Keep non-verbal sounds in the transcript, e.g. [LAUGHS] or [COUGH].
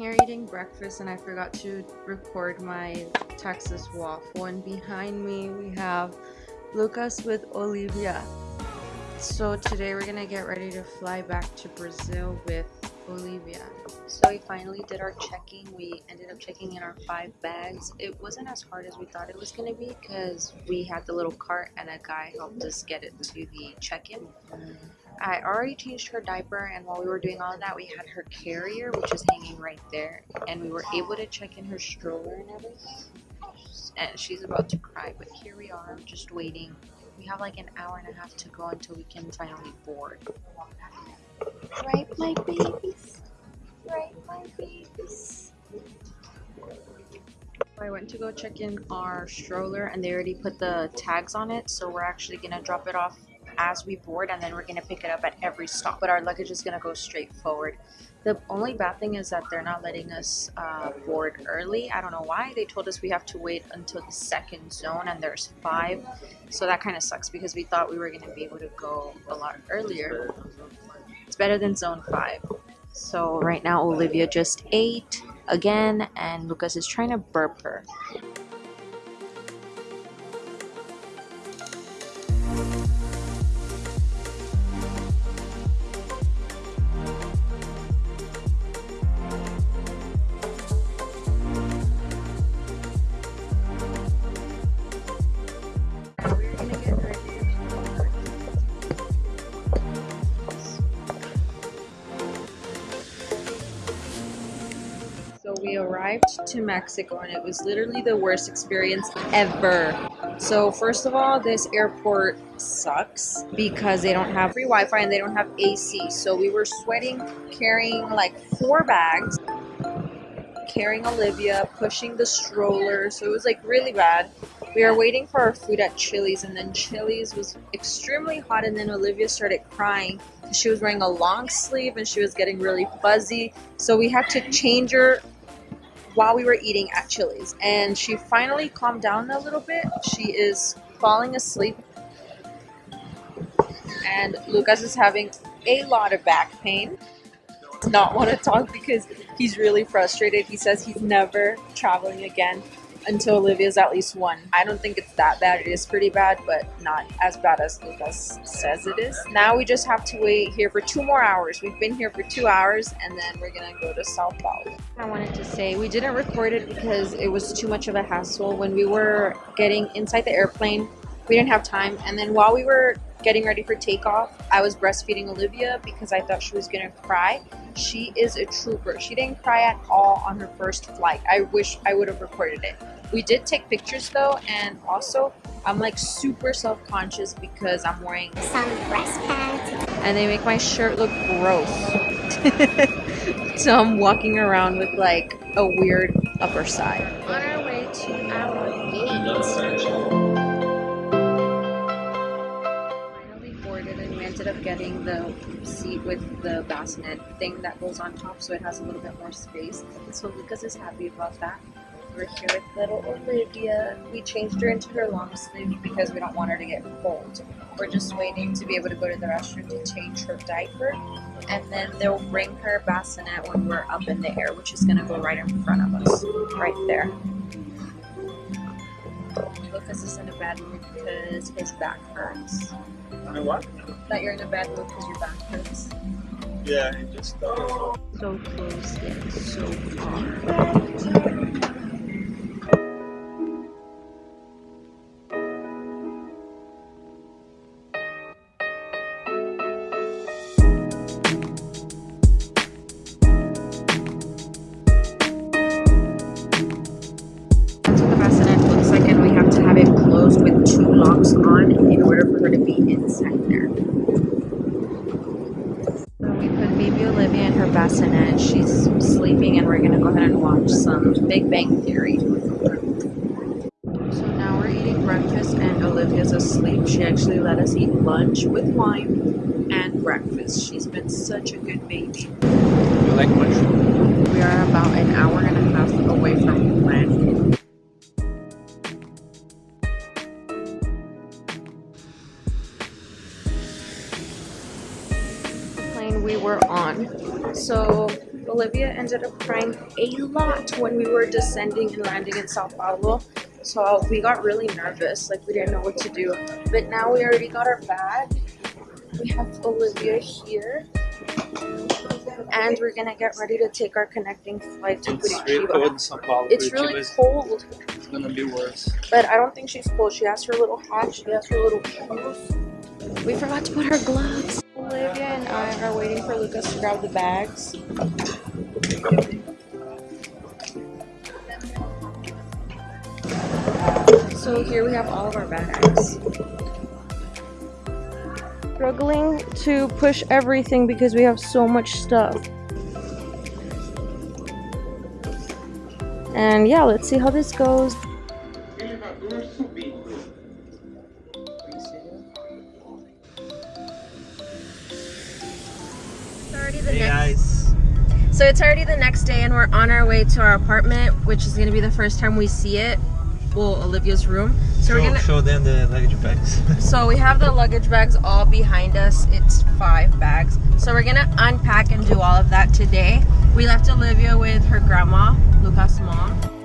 here eating breakfast and I forgot to record my Texas waffle and behind me we have Lucas with Olivia. So today we're gonna get ready to fly back to Brazil with Olivia. So we finally did our checking. We ended up checking in our five bags. It wasn't as hard as we thought it was gonna be because we had the little cart and a guy helped us get it to the check-in. I already changed her diaper and while we were doing all of that we had her carrier which is hanging right there and we were able to check in her stroller and everything. And she's about to cry but here we are just waiting. We have like an hour and a half to go until we can finally board. Right my babies? Right my babies? I went to go check in our stroller and they already put the tags on it so we're actually gonna drop it off as we board and then we're going to pick it up at every stop. But our luggage is going to go straight forward. The only bad thing is that they're not letting us uh, board early. I don't know why. They told us we have to wait until the second zone and there's five. So that kind of sucks because we thought we were going to be able to go a lot earlier. It's better than zone five. So right now Olivia just ate again and Lucas is trying to burp her. We arrived to Mexico and it was literally the worst experience ever. So first of all, this airport sucks because they don't have free Wi-Fi and they don't have AC. So we were sweating carrying like four bags, carrying Olivia, pushing the stroller. So it was like really bad. We were waiting for our food at Chili's and then Chili's was extremely hot and then Olivia started crying. She was wearing a long sleeve and she was getting really fuzzy. So we had to change her while we were eating at Chili's. And she finally calmed down a little bit. She is falling asleep. And Lucas is having a lot of back pain. Not want to talk because he's really frustrated. He says he's never traveling again until Olivia's at least one. I don't think it's that bad. It is pretty bad, but not as bad as Lucas says it is. Now we just have to wait here for two more hours. We've been here for two hours and then we're gonna go to Sao Paulo. I wanted to say we didn't record it because it was too much of a hassle. When we were getting inside the airplane, we didn't have time. And then while we were getting ready for takeoff, I was breastfeeding Olivia because I thought she was gonna cry. She is a trooper. She didn't cry at all on her first flight. I wish I would have recorded it. We did take pictures though, and also I'm like super self-conscious because I'm wearing some breast pads and they make my shirt look gross. [LAUGHS] so I'm walking around with like a weird upper side. Ended up getting the seat with the bassinet thing that goes on top so it has a little bit more space. So Lucas is happy about that. We're here with little Olivia. We changed her into her long sleeve because we don't want her to get cold. We're just waiting to be able to go to the restroom to change her diaper. And then they'll bring her bassinet when we're up in the air, which is going to go right in front of us. Right there. Lucas is in a bad mood because his back hurts. You what? That you're in a bad mood because your back hurts. Yeah, he just uh, So close yet so far. In bassinet. She's sleeping and we're gonna go ahead and watch some Big Bang Theory. So now we're eating breakfast and Olivia's asleep. She actually let us eat lunch with wine and breakfast. She's been such a good baby. you like mushroom? We are about an hour and a half away from on. So Olivia ended up crying a lot when we were descending and landing in Sao Paulo. So we got really nervous, like we didn't know what to do. But now we already got our bag. We have Olivia here. And we're gonna get ready to take our connecting flight to It's real cold Curitiba. in Sao Paulo. It's really cold, It's gonna be worse. but I don't think she's cold. She has her little hat, she has her little shoes. We forgot to put her gloves. Olivia are waiting for Lucas to grab the bags. So here we have all of our bags. Struggling to push everything because we have so much stuff. And yeah, let's see how this goes. Already the Hey next guys. So it's already the next day and we're on our way to our apartment, which is gonna be the first time we see it. Well, Olivia's room. So we're gonna show them the luggage bags. [LAUGHS] so we have the luggage bags all behind us. It's five bags. So we're gonna unpack and do all of that today. We left Olivia with her grandma, Lucas' mom.